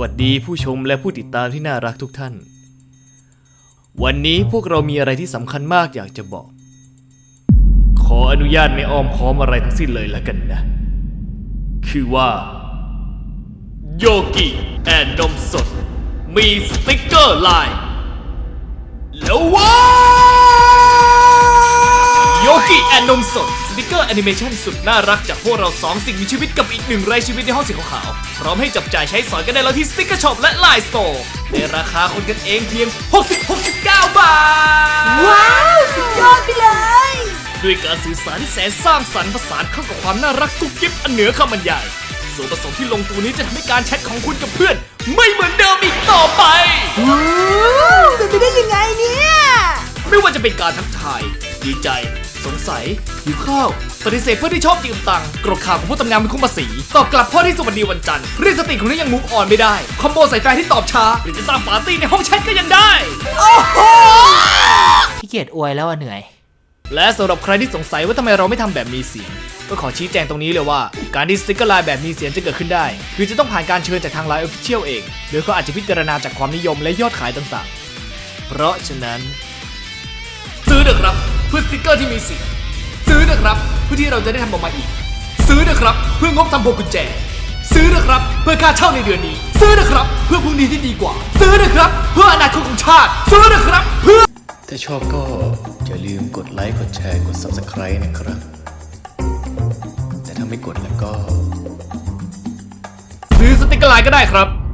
สวัสดีผู้ชมและผู้ติดตามที่น่ารักทุกท่าน วันนี้พวกเรามีอะไรที่สำคัญมากอยากจะบอก ขออนุญาตไม่อ้อมค้อมอะไรทั้งสิ้นเลยละกันนะ คือว่า โยกิ and นมสด มีสติ๊กเกอร์ไลน์แล้วว้า and นมสดสติกเกอร์แอนิเมชันสุดน่ารักจากพวกเราสองสิ่งมีชีวิตกับอีกหนึ่งไร้ชีวิตในห้องสีขาวๆพร้อมให้จับจ่ายใช้สอยกันได้แล้วที่ Sticker Shop และ LINE Storeในราคาคนกันเองเพียง 60-69 บาท ว้าว สุดยอดไปเลย ด้วยการสื่อสารที่แสนสร้างสรรค์ผสานเข้ากับความน่ารักกุ๊กกิ๊บอันเหนือคำบรรยายส่วนผสมที่ลงตัวนี้จะทำให้การแชทของคุณกับเพื่อน ไม่เหมือนเดิมอีกต่อไป ว้าวเป็นไปได้ยังไงเนี่ย ไม่ว่าจะเป็นการทักทาย ดีใจ สงสัยหิวข้าวปฏิเสธเพื่อนที่ชอบยืมตังค์กรดข่าวของผู้ทำงานเป็นคุ้มภาษีตอบกลับพ่อที่สวัสดีวันจันทร์เรียกสติของนี้ยังมุกอ่อนไม่ได้ คอมโบใส่แฟนที่ตอบช้า หรือจะสร้างปาร์ตี้ในห้องแชทก็ยังได้ขี้เกียจอวยแล้วอะเหนื่อย และสำหรับใครที่สงสัยว่าทำไมเราไม่ทำแบบมีเสียงก็ขอชี้แจงตรงนี้เลยว่า การที่สติกเกอร์ไลน์แบบมีเสียงจะเกิดขึ้นได้ คือจะต้องผ่านการเชิญจากทาง LINE Official เองโดยเขาอาจจะพิจารณาจากความนิยมและยอดขายต่างๆ เพราะฉะนั้น ซื้อเถอะครับ เพื่อสติกเกอร์ที่มีเสียงซื้อเถอะครับเพื่อที่เราจะได้ทำออกมาอีก ซื้อเถอะครับเพื่องบทำพวงกุญแจ ซื้อเถอะครับเพื่อค่าเช่าในเดือนนี้ ซื้อเถอะครับเพื่อพรุ่งนี้ที่ดีกว่า ซื้อเถอะครับเพื่ออนาคตของชาติ ซื้อเถอะครับเพื่อ ถ้าชอบก็อย่าลืมกดไลค์กดแชร์กด Subscribe นะครับ แต่ถ้าไม่กดแล้วก็ ซื้อสติกเกอร์ไลน์ก็ได้ครับ